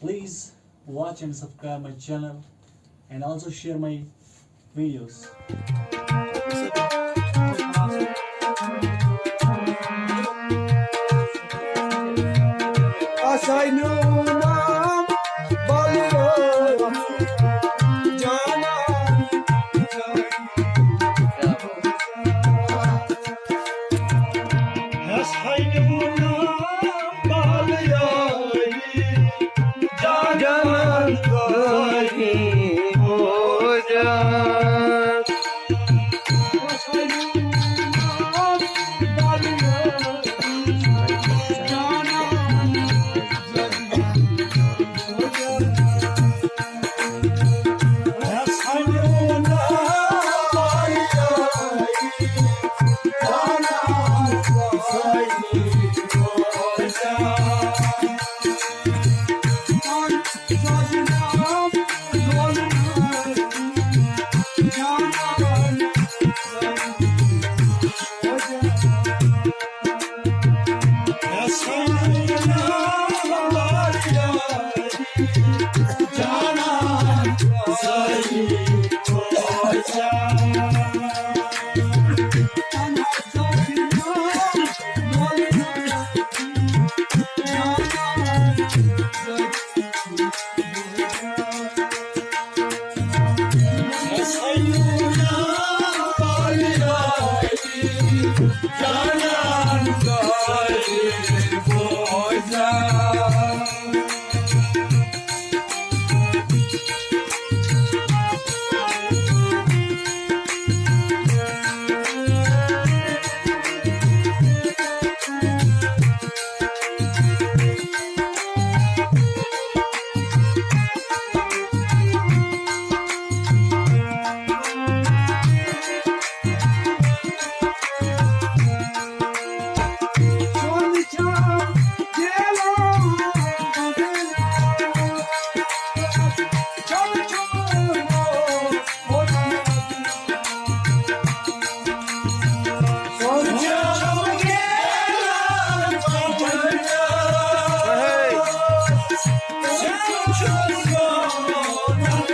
Please watch and subscribe my channel and also share my videos. As I know Hey.